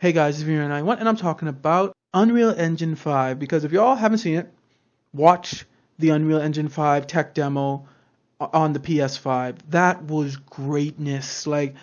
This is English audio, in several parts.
Hey guys, it's Vero91 and I'm talking about Unreal Engine 5 because if y'all haven't seen it, watch the Unreal Engine 5 tech demo on the PS5. That was greatness. Like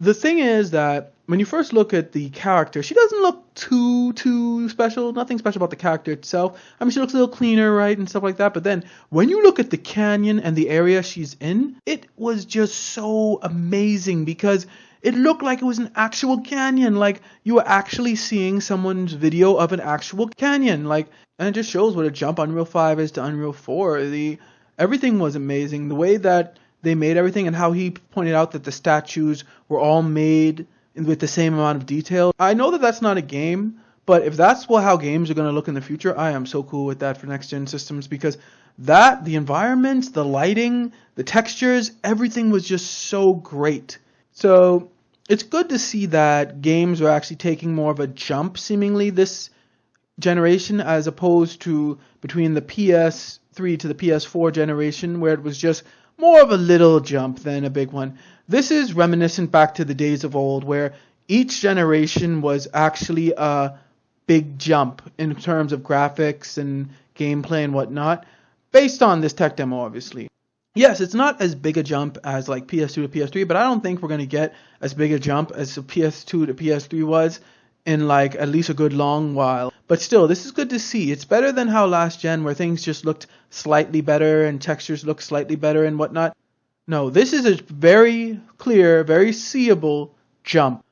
the thing is that when you first look at the character, she doesn't look too too special. Nothing special about the character itself. I mean, she looks a little cleaner, right, and stuff like that. But then when you look at the canyon and the area she's in, it was just so amazing because it looked like it was an actual canyon. Like you were actually seeing someone's video of an actual canyon. Like, and it just shows what a jump Unreal 5 is to Unreal 4. The everything was amazing. The way that they made everything and how he pointed out that the statues were all made with the same amount of detail. I know that that's not a game, but if that's what how games are going to look in the future, I am so cool with that for next gen systems because that the environments, the lighting, the textures, everything was just so great. So it's good to see that games are actually taking more of a jump seemingly this generation as opposed to between the PS3 to the PS4 generation where it was just more of a little jump than a big one. This is reminiscent back to the days of old where each generation was actually a big jump in terms of graphics and gameplay and whatnot based on this tech demo obviously yes, it's not as big a jump as like PS2 to PS3, but I don't think we're going to get as big a jump as the PS2 to PS3 was in like at least a good long while. But still, this is good to see. It's better than how last gen where things just looked slightly better and textures looked slightly better and whatnot. No, this is a very clear, very seeable jump.